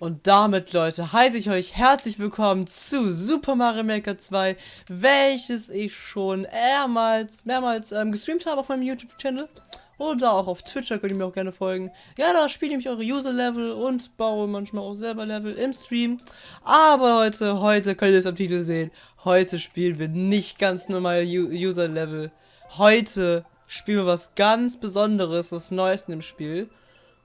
Und damit, Leute, heiße ich euch herzlich willkommen zu Super Mario Maker 2, welches ich schon mehrmals, mehrmals ähm, gestreamt habe auf meinem YouTube-Channel. Oder auch auf Twitch, da könnt ihr mir auch gerne folgen. Ja, da spiele ich eure User-Level und baue manchmal auch selber Level im Stream. Aber heute, heute könnt ihr es am Titel sehen, heute spielen wir nicht ganz normal User-Level. Heute spielen wir was ganz Besonderes, was Neues in dem Spiel.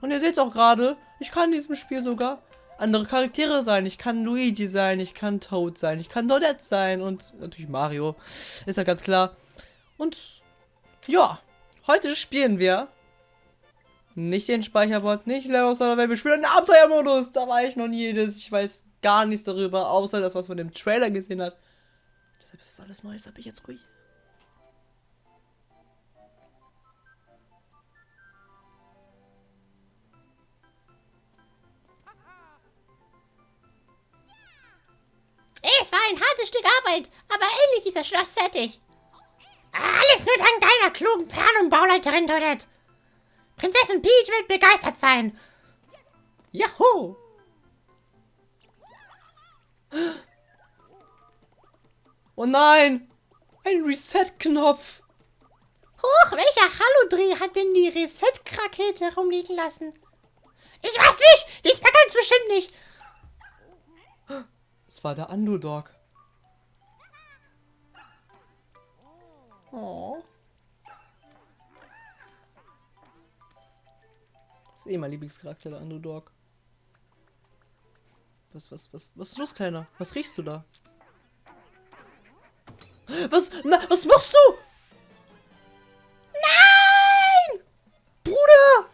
Und ihr seht es auch gerade, ich kann in diesem Spiel sogar andere Charaktere sein. Ich kann Luigi sein, ich kann Toad sein, ich kann Donette sein und natürlich Mario. Ist ja ganz klar. Und ja, heute spielen wir nicht den Speicherbot, nicht Level sondern wir spielen den Abenteuermodus. Da war ich noch nie jedes. Ich weiß gar nichts darüber, außer das, was man im Trailer gesehen hat. Deshalb ist das alles neu, deshalb bin ich jetzt ruhig. Es war ein hartes Stück Arbeit, aber endlich ist das Schloss fertig. Alles nur dank deiner klugen Plan- und Bauleiterin, Toadette. Prinzessin Peach wird begeistert sein. Juhu! Oh nein! Ein Reset-Knopf! Huch, welcher Hallodreh hat denn die Reset-Krakete herumliegen lassen? Ich weiß nicht! Diesmal ganz bestimmt nicht! Es war der Underdog. Oh. Das ist eh mein Lieblingscharakter, der Underdog. Was, was, was, was ist los, Kleiner? Was riechst du da? Was, na, was machst du? Nein! Bruder!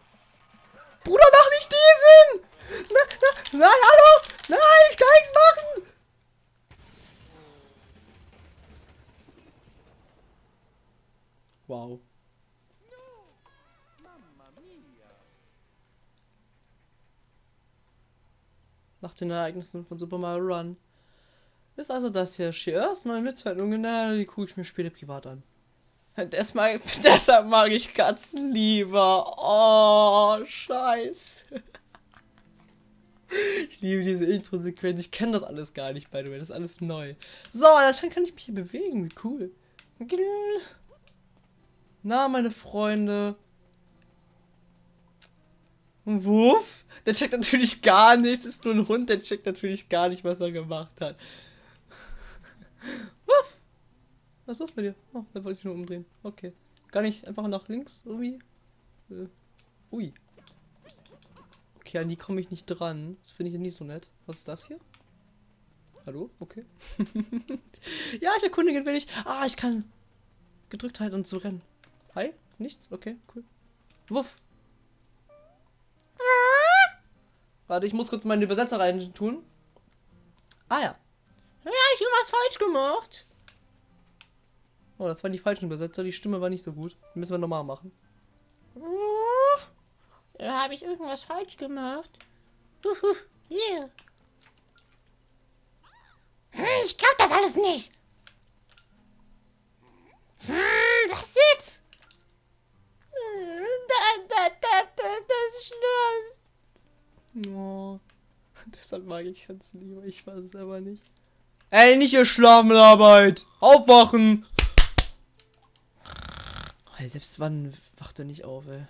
Bruder, mach nicht diesen! Na, na, nein, hallo! Den Ereignissen von Super Mario Run ist also das hier Shears neue Mitteilungen, na, die gucke ich mir später privat an. Das mag, deshalb mag ich Katzen lieber. Oh, scheiße. Ich liebe diese Intro-Sequenz. Ich kenne das alles gar nicht, by the way. Das ist alles neu. So, anscheinend kann ich mich hier bewegen. Wie cool. Na, meine Freunde. Ein Wuff? Der checkt natürlich gar nichts. Ist nur ein Hund. Der checkt natürlich gar nicht, was er gemacht hat. Wuff! Was ist los bei dir? Oh, da wollte ich nur umdrehen. Okay. Gar nicht einfach nach links irgendwie? Äh, ui. Okay, an die komme ich nicht dran. Das finde ich nicht so nett. Was ist das hier? Hallo? Okay. ja, ich erkundige will ich. Ah, ich kann gedrückt halten und so rennen. Hi? Nichts? Okay, cool. Wuff. Warte, ich muss kurz meine Übersetzer rein tun. Ah ja. Ja, ich habe was falsch gemacht. Oh, das waren die falschen Übersetzer. Die Stimme war nicht so gut. Die müssen wir nochmal machen. Ja, habe ich irgendwas falsch gemacht? Yeah. Hm, ich glaube das alles nicht. Hm, was jetzt? Hm, da, da, da, da, das Schloss. Oh. Deshalb mag ich ganz lieber. Ich weiß es aber nicht. Ey, nicht ihr Schlafenarbeit! Aufwachen! Oh, selbst wann wacht er nicht auf, ey.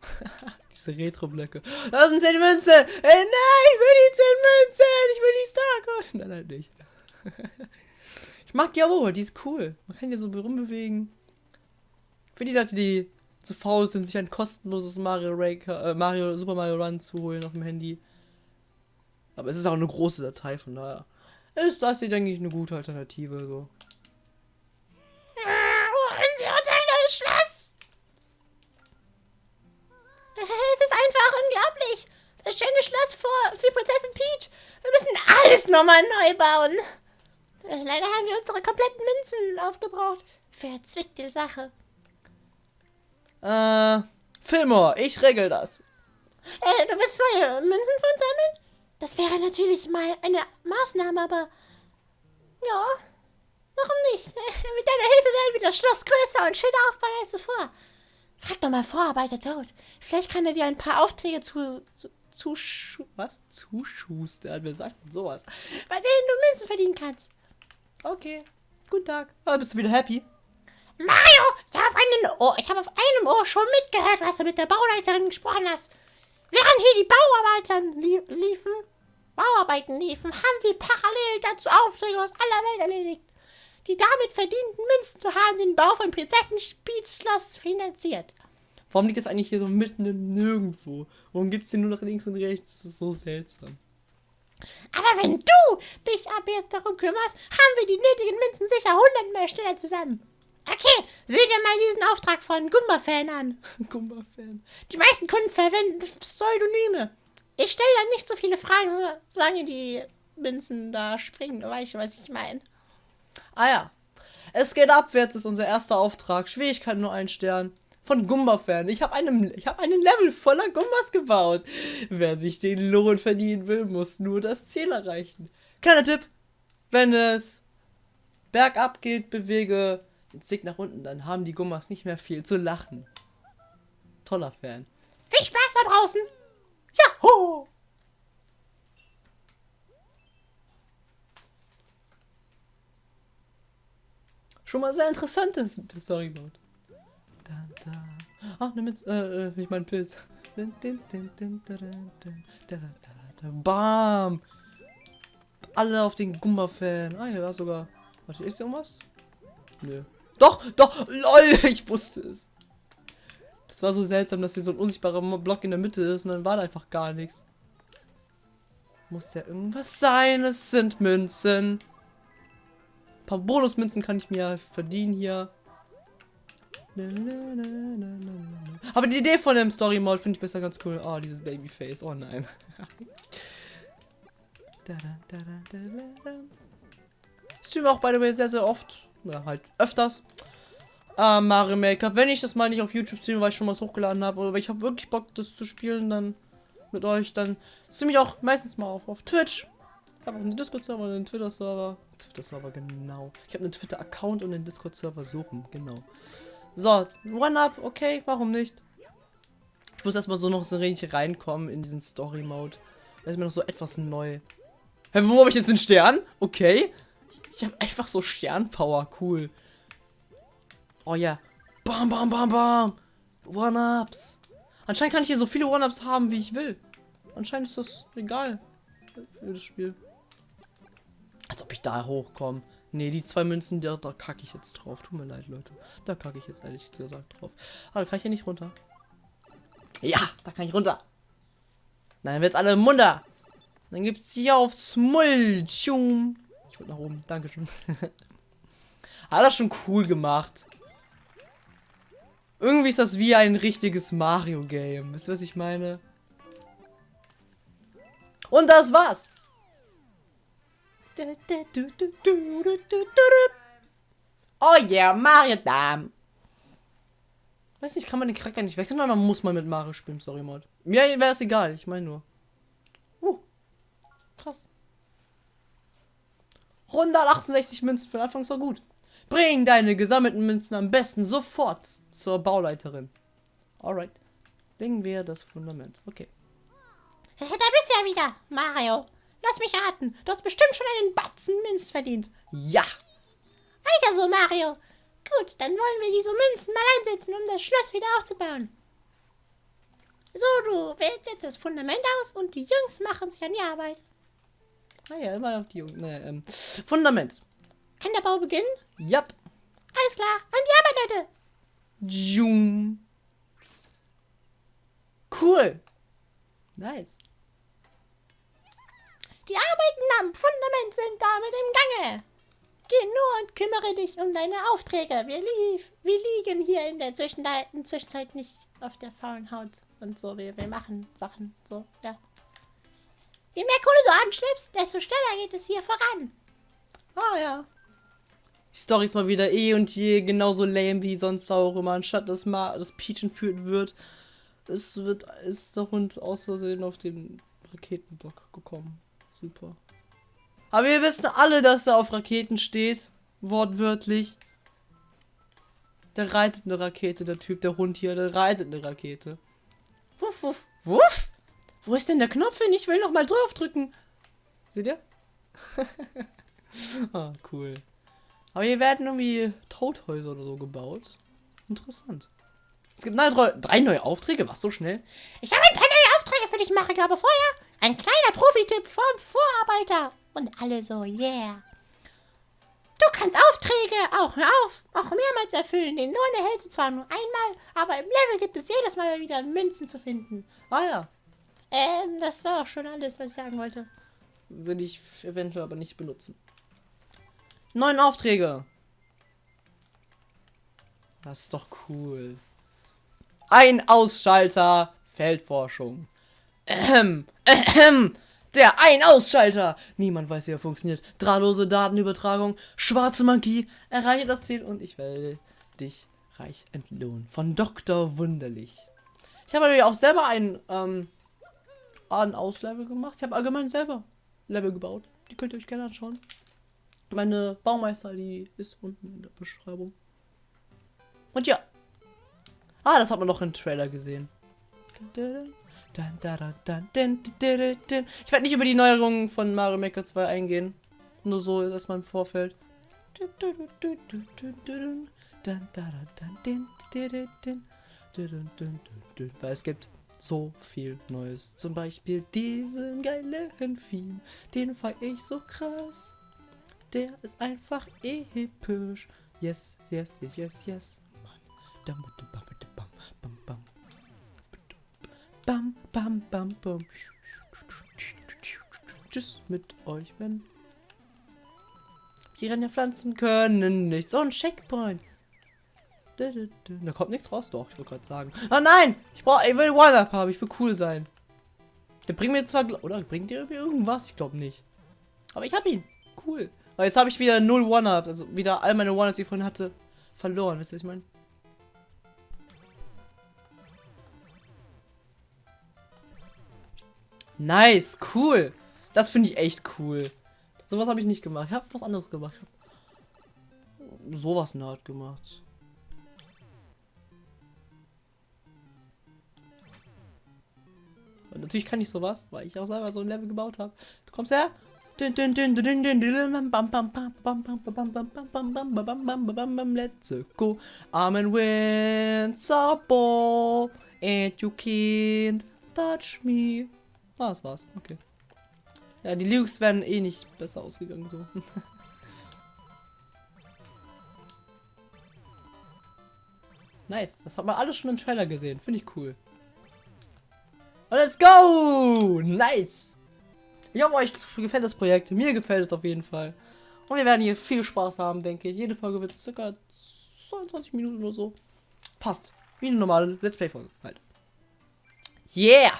Diese Retro-Blöcke. Das sind 10 Münzen! Ey, nein, ich will die 10 Münzen! Ich will die Starcoin! Nein, halt nicht. ich mag die aber, die ist cool. Man kann die so rumbewegen. Für die Leute, die zu faul sind, sich ein kostenloses Mario, Raker, äh, Mario Super Mario Run zu holen auf dem Handy. Aber es ist auch eine große Datei, von daher ist das hier, denke ich, eine gute Alternative. So. Holen Sie unser neues Schloss! Es ist einfach unglaublich. Das schöne Schloss vor, für Prinzessin Peach. Wir müssen alles nochmal neu bauen. Leider haben wir unsere kompletten Münzen aufgebraucht. Verzwickte Sache. Äh, Fillmore, ich regel das. Äh, du willst neue Münzen von sammeln? Das wäre natürlich mal eine Maßnahme, aber... Ja, warum nicht? Mit deiner Hilfe werden wir das Schloss größer und schöner aufbauen als zuvor. Frag doch mal Vorarbeiter Toad. Vielleicht kann er dir ein paar Aufträge zu, zu zuschu was? zuschustern. Wer sagt denn sowas? Bei denen du Münzen verdienen kannst. Okay, guten Tag. Ah, bist du wieder happy? Mario, ich habe habe auf einem Ohr schon mitgehört, was du mit der Bauleiterin gesprochen hast. Während hier die Bauarbeiten lie liefen, Bauarbeiten liefen, haben wir parallel dazu Aufträge aus aller Welt erledigt. Die damit verdienten Münzen haben den Bau von Prinzessin Schloss finanziert. Warum liegt das eigentlich hier so mitten im Nirgendwo? Warum gibt es den nur nach links und rechts? Das ist so seltsam. Aber wenn du dich ab jetzt darum kümmerst, haben wir die nötigen Münzen sicher hundertmal schneller zusammen. Okay, sieh dir mal diesen Auftrag von Gumba-Fan an. Gumba-Fan. Die meisten Kunden verwenden Pseudonyme. Ich stelle da nicht so viele Fragen, solange die Münzen da springen. Du weißt, was ich meine. Ah ja. Es geht abwärts, ist unser erster Auftrag. Schwierigkeit nur ein Stern. Von Gumba-Fan. Ich habe einen, hab einen Level voller Gumbas gebaut. Wer sich den Lohn verdienen will, muss nur das Ziel erreichen. Kleiner Tipp. Wenn es bergab geht, bewege den Stick nach unten. Dann haben die Gummas nicht mehr viel zu lachen. Toller Fan. Viel Spaß da draußen. Jaho! Schon mal sehr interessant das, Storyboard. Da, da. Ach, nimm jetzt, äh, äh, ich mein Pilz. Bam! Alle auf den Gumba-Fan. Ah, hier war sogar. Warte, ist irgendwas? Nö. Doch, doch, lol, ich wusste es. Das war so seltsam, dass hier so ein unsichtbarer Block in der Mitte ist und dann war da einfach gar nichts. Muss ja irgendwas sein, es sind Münzen paar Bonusmünzen kann ich mir verdienen hier. Aber die Idee von dem Story Mode finde ich besser ganz cool. Oh, dieses Babyface. Oh nein. Stream auch, by the way, sehr, sehr oft. Ja, halt öfters. Äh, Mario Maker. Wenn ich das mal nicht auf YouTube streame, weil ich schon was hochgeladen habe, aber ich habe wirklich Bock, das zu spielen, dann mit euch, dann streame ich auch meistens mal auf, auf Twitch. Ich habe auch einen Discord-Server und einen Twitter-Server. Twitter-Server, genau. Ich habe einen Twitter-Account und einen Discord-Server suchen, genau. So, One-Up, okay, warum nicht? Ich muss erstmal so noch so richtig reinkommen in diesen Story-Mode. Das ist mir noch so etwas neu. Hä, wo habe ich jetzt den Stern? Okay. Ich habe einfach so Sternpower, cool. Oh ja. Bam, bam, bam, bam. One-Ups. Anscheinend kann ich hier so viele One-Ups haben, wie ich will. Anscheinend ist das egal. Für das Spiel. Als ob ich da hochkomme. Ne, die zwei Münzen, da, da kacke ich jetzt drauf. Tut mir leid, Leute. Da kacke ich jetzt ehrlich gesagt drauf. Aber da kann ich ja nicht runter. Ja, da kann ich runter. Dann wird's alle munter. Dann gibt's hier aufs Mulchum. Ich nach oben. Dankeschön. Hat das schon cool gemacht. Irgendwie ist das wie ein richtiges Mario-Game. Wisst ihr, was ich meine? Und das war's. Oh yeah, Mario Dam. Weiß nicht, kann man den Charakter nicht wechseln oder muss man mit Mario spielen? Sorry, Mod. Mir wäre es egal, ich meine nur. Uh, krass. 168 Münzen für den Anfang ist doch gut. Bring deine gesammelten Münzen am besten sofort zur Bauleiterin. Alright. Legen wir das Fundament. Okay. Da bist du ja wieder, Mario. Lass mich raten. Du hast bestimmt schon einen Batzen Münz verdient. Ja. Weiter so, Mario. Gut, dann wollen wir diese Münzen mal einsetzen, um das Schloss wieder aufzubauen. So, du wählst jetzt das Fundament aus und die Jungs machen sich an die Arbeit. Ah ja, immer auf die Jungs. Ne, ähm, Fundament. Kann der Bau beginnen? Ja. Alles klar, an die Arbeit, Leute. Jung. Cool. Nice. Die Arbeiten am Fundament sind damit im Gange. Geh nur und kümmere dich um deine Aufträge. Wir, lief, wir liegen hier in der Zwischenzeit nicht auf der faulen Haut und so. Wir, wir machen Sachen so, ja. Je mehr Kohle du anschleppst, desto schneller geht es hier voran. Ah ja. Die Story ist mal wieder eh und je genauso lame wie sonst auch immer. Anstatt dass mal das Peach entführt wird, es wird, ist der Hund aus Versehen auf den Raketenblock gekommen. Super. Aber wir wissen alle, dass er auf Raketen steht. Wortwörtlich. Der reitet eine Rakete, der Typ, der Hund hier, der reitet eine Rakete. Wuff, wuff, wuff. Wo ist denn der Knopf hin? Ich will noch mal drauf drücken. Seht ihr? ah, cool. Aber hier werden irgendwie Tothäuser oder so gebaut. Interessant. Es gibt neue, drei neue Aufträge. Was, so schnell? Ich habe ein paar neue Aufträge für dich, Marek, aber vorher ein kleiner Profi-Tipp vom Vorarbeiter. Und alle so, yeah. Du kannst Aufträge auch, auf, auch mehrmals erfüllen. Den Lohn erhältst du zwar nur einmal, aber im Level gibt es jedes Mal wieder Münzen zu finden. Ah ja. Ähm, das war auch schon alles, was ich sagen wollte. Will ich eventuell aber nicht benutzen. Neun Aufträge. Das ist doch cool. Ein Ausschalter. Feldforschung. Ähm, ähm, der Ein-Ausschalter. Niemand weiß, wie er funktioniert. Drahtlose Datenübertragung. Schwarze Magie. Erreiche das Ziel und ich werde dich reich entlohnen. Von Dr. Wunderlich. Ich habe natürlich auch selber ein, ähm, ein Auslevel gemacht. Ich habe allgemein selber Level gebaut. Die könnt ihr euch gerne anschauen. Meine Baumeister, die ist unten in der Beschreibung. Und ja. Ah, das hat man noch im Trailer gesehen. Ich werde nicht über die Neuerungen von Mario Maker 2 eingehen. Nur so erstmal im Vorfeld. Weil es gibt so viel Neues. Zum Beispiel diesen geilen Film. Den fand ich so krass. Der ist einfach episch. Yes, yes, yes, yes, yes. Bam, bam, bam, bam. Tschüss mit euch, wenn. Die Pflanzen können nicht. So ein Checkpoint. Da kommt nichts raus, doch. Ich wollte gerade sagen. Ah nein! Ich brauche, ich will One-Up haben. Ich will cool sein. Der bringt mir zwar, oder bringt der irgendwas? Ich glaube nicht. Aber ich habe ihn. Cool. Aber jetzt habe ich wieder null One-Ups. Also wieder all meine One-Ups, die ich vorhin hatte, verloren. Wisst ihr, was ich meine? Nice, cool. Das finde ich echt cool. Sowas habe ich nicht gemacht. Ich habe was anderes gemacht. Sowas in der Art gemacht. Und natürlich kann ich sowas, weil ich auch selber so ein Level gebaut habe. Du kommst her. Let's go. I'm in winter ball. And you can't touch me. Ah, das war's. Okay. Ja, die Lukes wären eh nicht besser ausgegangen so. nice. Das hat man alles schon im Trailer gesehen. Finde ich cool. Let's go! Nice! Ich hoffe, euch gefällt das Projekt. Mir gefällt es auf jeden Fall. Und wir werden hier viel Spaß haben, denke ich. Jede Folge wird circa 22 Minuten oder so. Passt. Wie eine normale Let's Play-Folge halt. Yeah!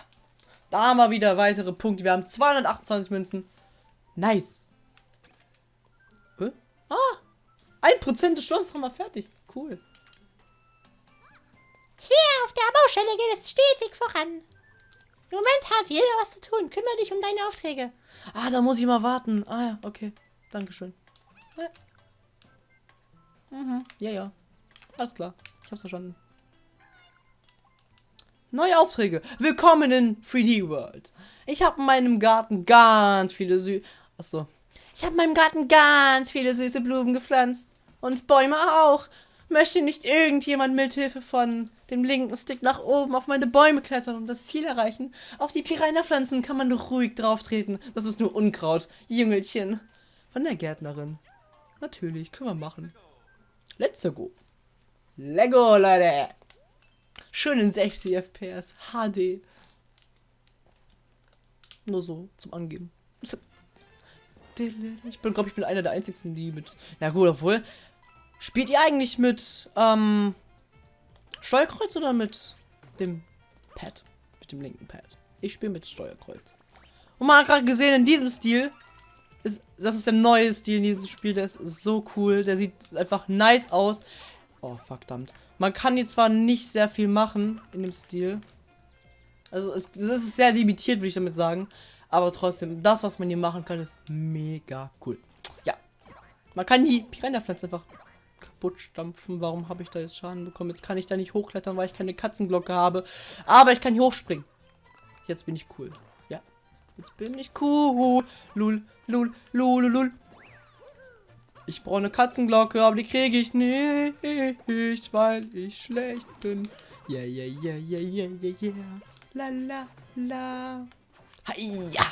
Da haben wir wieder weitere Punkte. Wir haben 228 Münzen. Nice. Äh? Ah! Ein Prozent des Schlosses haben wir fertig. Cool. Hier auf der Baustelle geht es stetig voran. Im Moment hat jeder was zu tun. Kümmere dich um deine Aufträge. Ah, da muss ich mal warten. Ah ja, okay. Dankeschön. Ja. Mhm. Ja, ja. Alles klar. Ich hab's verstanden. Neue Aufträge. Willkommen in 3D World. Ich habe in meinem Garten ganz viele Sü... Achso. Ich habe in meinem Garten ganz viele süße Blumen gepflanzt. Und Bäume auch. Möchte nicht irgendjemand mithilfe von dem linken Stick nach oben auf meine Bäume klettern und das Ziel erreichen? Auf die Piranha-Pflanzen kann man ruhig drauf treten. Das ist nur Unkraut. Jüngelchen. Von der Gärtnerin. Natürlich, können wir machen. Let's go. Lego, Leute. Schön in 60 FPS. HD. Nur so zum Angeben. Ich bin, glaube ich, bin einer der einzigen, die mit. Ja gut, obwohl. Spielt ihr eigentlich mit ähm, Steuerkreuz oder mit dem Pad? Mit dem linken Pad. Ich spiele mit Steuerkreuz. Und man hat gerade gesehen, in diesem Stil, ist, das ist der neue Stil in diesem Spiel, der ist so cool. Der sieht einfach nice aus. Oh, verdammt. Man kann hier zwar nicht sehr viel machen in dem Stil. Also es, es ist sehr limitiert, würde ich damit sagen. Aber trotzdem, das, was man hier machen kann, ist mega cool. Ja. Man kann die Piranha-Pflanzen einfach kaputt stampfen. Warum habe ich da jetzt Schaden bekommen? Jetzt kann ich da nicht hochklettern, weil ich keine Katzenglocke habe. Aber ich kann hier hochspringen. Jetzt bin ich cool. Ja. Jetzt bin ich cool. Lul, lul, lul, lul. Ich brauche eine Katzenglocke, aber die kriege ich nicht, weil ich schlecht bin. Yeah, yeah, yeah, yeah, yeah, yeah, yeah. La, la, la. Ja.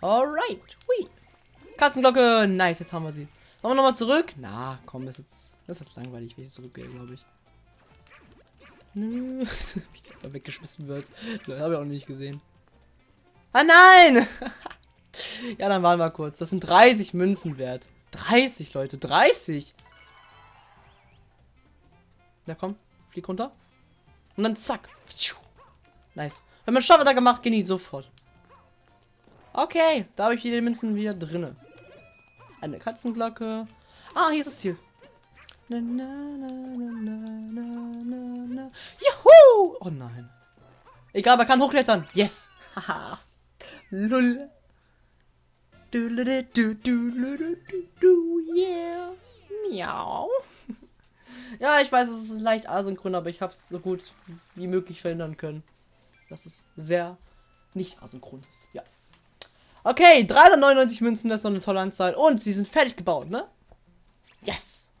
Alright. Hui. Katzenglocke. Nice, jetzt haben wir sie. Wollen wir nochmal zurück? Na, komm, das ist jetzt, das ist jetzt langweilig, wenn ich zurückgehe, glaube ich. Nö, wie weggeschmissen wird. Das habe ich auch nicht gesehen. Ah nein! ja, dann waren wir kurz. Das sind 30 Münzen wert. 30, Leute, 30! Ja, komm, flieg runter. Und dann zack. Nice. Wenn man Schaffe da gemacht, die sofort. Okay, da habe ich die Münzen wieder drinne. Eine Katzenglocke. Ah, hier ist das Ziel. Na, na, na, Juhu! Oh nein. Egal, man kann hochklettern. Yes. Haha. Lull. Du, du, du, du, du, du, yeah. Miau. Ja, ich weiß, es ist leicht asynchron, aber ich habe es so gut wie möglich verhindern können. Dass es sehr nicht asynchron ist. Ja. Okay, 399 Münzen, das ist noch eine tolle Anzahl. Und sie sind fertig gebaut, ne? Yes!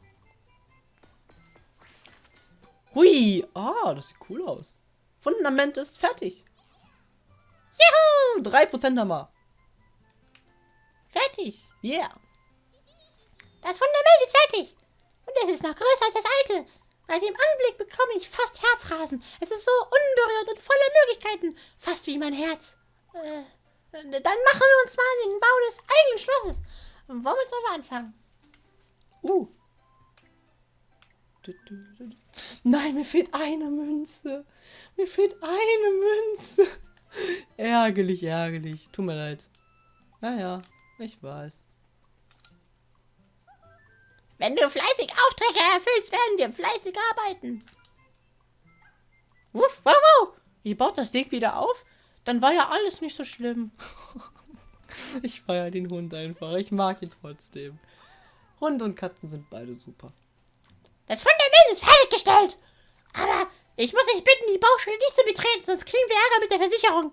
Hui! Ah, das sieht cool aus. Fundament ist fertig. Juhu! 3% haben wir. Fertig. Yeah. Das Fundament ist fertig. Und es ist noch größer als das alte. Bei dem Anblick bekomme ich fast Herzrasen. Es ist so unberührt und voller Möglichkeiten. Fast wie mein Herz. Äh, dann machen wir uns mal den Bau des eigenen Schlosses. Womit sollen wir anfangen? Uh. Nein, mir fehlt eine Münze. Mir fehlt eine Münze. ärgerlich, ärgerlich. Tut mir leid. Naja, ich weiß. Wenn du fleißig Aufträge erfüllst, werden wir fleißig arbeiten. Wuff, wow, wow. Ihr baut das Ding wieder auf? Dann war ja alles nicht so schlimm. ich feiere den Hund einfach. Ich mag ihn trotzdem. Hund und Katzen sind beide super. Das Fundament ist fertiggestellt. Aber ich muss dich bitten, die Baustelle nicht zu betreten, sonst kriegen wir Ärger mit der Versicherung.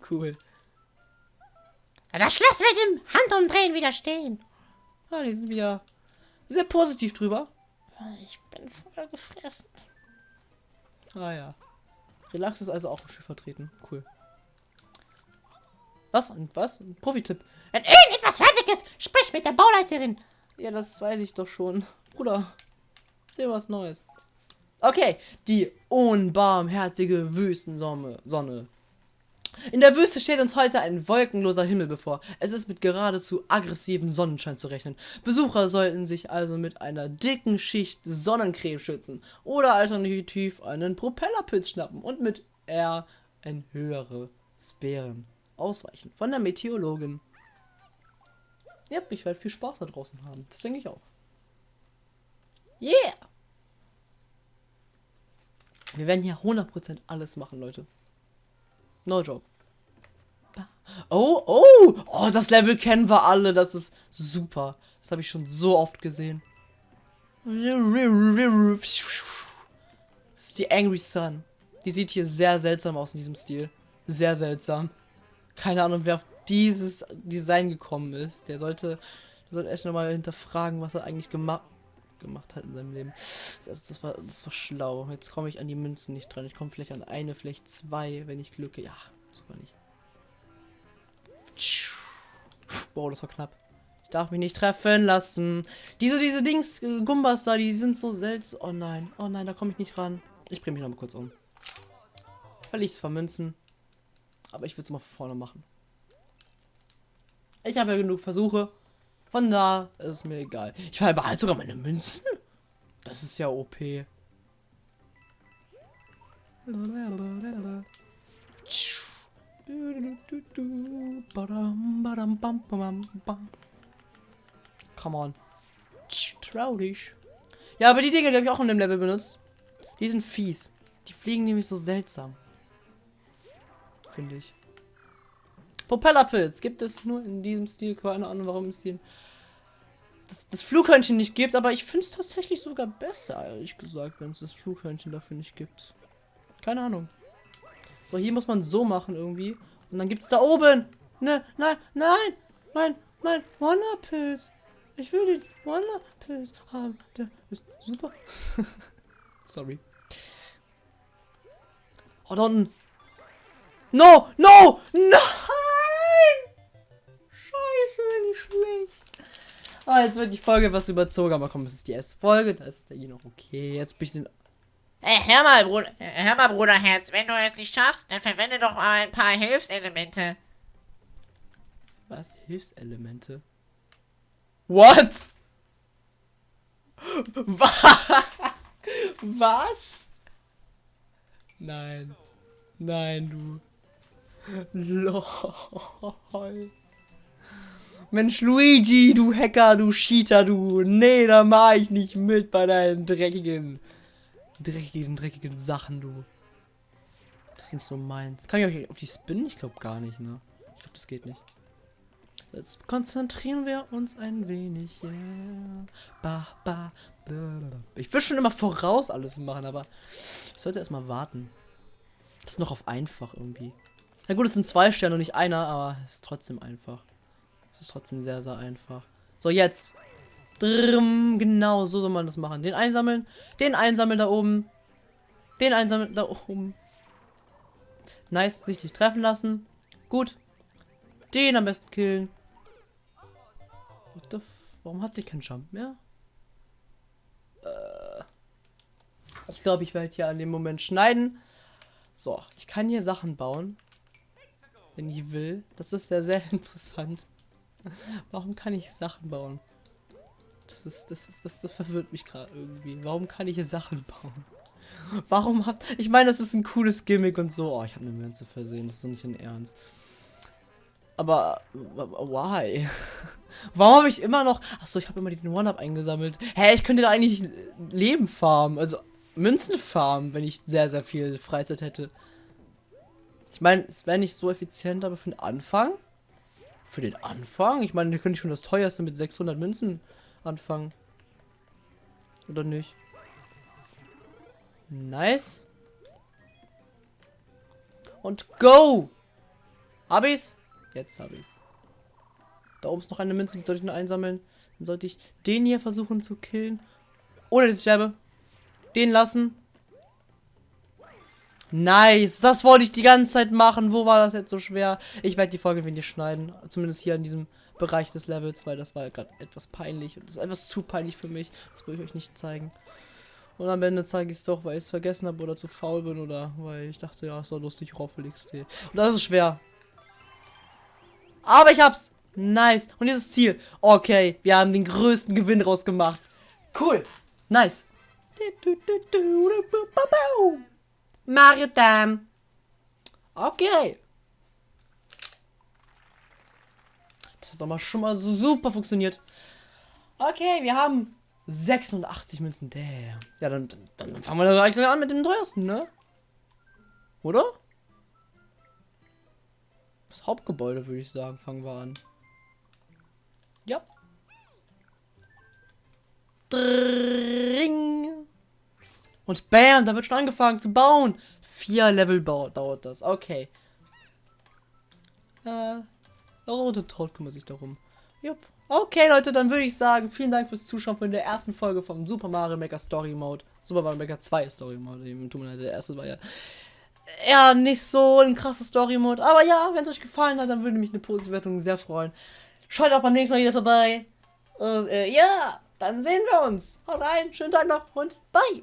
cool. Das Schloss wird im Handumdrehen wieder stehen. Ah, die sind wieder sehr positiv drüber. Ich bin voll gefressen. Ah ja. Relax ist also auch im Spiel vertreten. Cool. Was? Und was? Ein Profi-Tipp. Wenn irgendetwas fertig ist, sprich mit der Bauleiterin. Ja, das weiß ich doch schon. Bruder, erzähl was Neues. Okay, die unbarmherzige Wüstensonne. Sonne. In der Wüste steht uns heute ein wolkenloser Himmel bevor. Es ist mit geradezu aggressivem Sonnenschein zu rechnen. Besucher sollten sich also mit einer dicken Schicht Sonnencreme schützen oder alternativ einen Propellerpilz schnappen und mit R in höhere Sphären ausweichen. Von der Meteorologin. Ja, ich werde viel Spaß da draußen haben. Das denke ich auch. Yeah! Wir werden hier 100% alles machen, Leute. No joke. Oh, oh! Oh, das Level kennen wir alle. Das ist super. Das habe ich schon so oft gesehen. Das ist die Angry Sun. Die sieht hier sehr seltsam aus in diesem Stil. Sehr seltsam. Keine Ahnung, wer auf dieses Design gekommen ist. Der sollte, der sollte erst nochmal hinterfragen, was er eigentlich gemacht gemacht hat in seinem Leben. Das, das, war, das war schlau. Jetzt komme ich an die Münzen nicht dran. Ich komme vielleicht an eine, vielleicht zwei, wenn ich Glück. Ja, super nicht. Boah, das war knapp. Ich darf mich nicht treffen lassen. Diese, diese Dings, äh, Gumbas da, die sind so seltsam. Oh nein, oh nein, da komme ich nicht ran. Ich bringe mich noch mal kurz um. Weil ich es vermünzen. Aber ich will es mal vorne machen. Ich habe ja genug Versuche. Von da ist mir egal. Ich behalte sogar meine Münzen. Das ist ja OP. Come on. Trau dich. Ja, aber die Dinge, die habe ich auch in dem Level benutzt. Die sind fies. Die fliegen nämlich so seltsam. Finde ich. Propellerpilz gibt es nur in diesem Stil. Keine Ahnung, warum es den das, das Flughörnchen nicht gibt, aber ich finde es tatsächlich sogar besser, ehrlich gesagt, wenn es das Flughörnchen dafür nicht gibt. Keine Ahnung. So, hier muss man so machen irgendwie. Und dann gibt's da oben. Ne, nein, nein, nein, nein, Wonderpilz. Ich will den Wonderpilz haben. Der ist super. Sorry. Oh, da unten. No, no, nein! Scheiße, bin ich schlecht. Ah, jetzt wird die Folge etwas überzogen, aber komm, es ist die erste Folge, da ist der hier noch okay. Jetzt bin ich den. Hey, hör mal, Bruder, hör mal, Bruderherz, wenn du es nicht schaffst, dann verwende doch mal ein paar Hilfselemente. Was? Hilfselemente? What? Wa- Was? Nein. Nein, du. LOL. Mensch, Luigi, du Hacker, du Cheater, du. Nee, da mach ich nicht mit bei deinen dreckigen, dreckigen, dreckigen Sachen, du. Das ist nicht so meins. Kann ich euch auf die spinnen? Ich glaube gar nicht, ne? Ich glaube, das geht nicht. Jetzt konzentrieren wir uns ein wenig, yeah. Ba, ba. Ich will schon immer voraus alles machen, aber ich sollte erstmal warten. Das ist noch auf einfach irgendwie. Na gut, es sind zwei Sterne und nicht einer, aber es ist trotzdem einfach. Es ist trotzdem sehr, sehr einfach. So, jetzt. Drrm, genau, so soll man das machen. Den einsammeln, den einsammeln da oben. Den einsammeln da oben. Nice, richtig treffen lassen. Gut. Den am besten killen. Warum hat sie keinen Jump mehr? Äh, ich glaube, ich werde hier an dem Moment schneiden. So, ich kann hier Sachen bauen. Wenn ich will. Das ist sehr, sehr interessant. Warum kann ich Sachen bauen? Das ist, das ist, das, das verwirrt mich gerade irgendwie. Warum kann ich hier Sachen bauen? Warum habt. Ich meine, das ist ein cooles Gimmick und so. Oh, ich habe eine Münze versehen. Das ist doch nicht in Ernst. Aber. Why? Warum habe ich immer noch. Achso, ich habe immer den One-Up eingesammelt. Hä, ich könnte da eigentlich Leben farmen. Also Münzen farmen, wenn ich sehr, sehr viel Freizeit hätte. Ich meine, es wäre nicht so effizient, aber für den Anfang. Für den Anfang? Ich meine, da könnte ich schon das teuerste mit 600 Münzen anfangen. Oder nicht? Nice. Und go! Hab ich's? Jetzt hab ich's. Da oben ist noch eine Münze, die sollte ich nur einsammeln. Dann sollte ich den hier versuchen zu killen. Ohne dass ich sterbe. Den lassen. Nice. Das wollte ich die ganze Zeit machen. Wo war das jetzt so schwer? Ich werde die Folge wenig schneiden. Zumindest hier in diesem Bereich des Levels, weil das war gerade etwas peinlich. Und das ist etwas zu peinlich für mich. Das will ich euch nicht zeigen. Und am Ende zeige ich es doch, weil ich es vergessen habe oder zu faul bin oder weil ich dachte, ja, ist doch lustig, Roffel XD. Und das ist schwer. Aber ich hab's. Nice. Und dieses Ziel. Okay, wir haben den größten Gewinn rausgemacht. Cool. Nice. Mario Time. Okay. Das hat doch mal schon mal so super funktioniert. Okay, wir haben 86 Münzen. Damn. Ja, dann, dann, dann fangen wir gleich an mit dem teuersten, ne? Oder? Das Hauptgebäude, würde ich sagen, fangen wir an. Ja. Dring. Und bam, da wird schon angefangen zu bauen. Vier Level dauert das. Okay. Äh, rote Traut kümmert sich darum. Jupp. Okay, Leute, dann würde ich sagen, vielen Dank fürs Zuschauen von der ersten Folge vom Super Mario Maker Story Mode. Super Mario Maker 2 Story Mode. Eben, tut mir leid, der erste war ja eher nicht so ein krasser Story Mode. Aber ja, wenn es euch gefallen hat, dann würde mich eine positive Wertung sehr freuen. Schaut auch beim nächsten Mal wieder vorbei. Und äh, ja, dann sehen wir uns. Haut rein, schönen Tag noch und bye.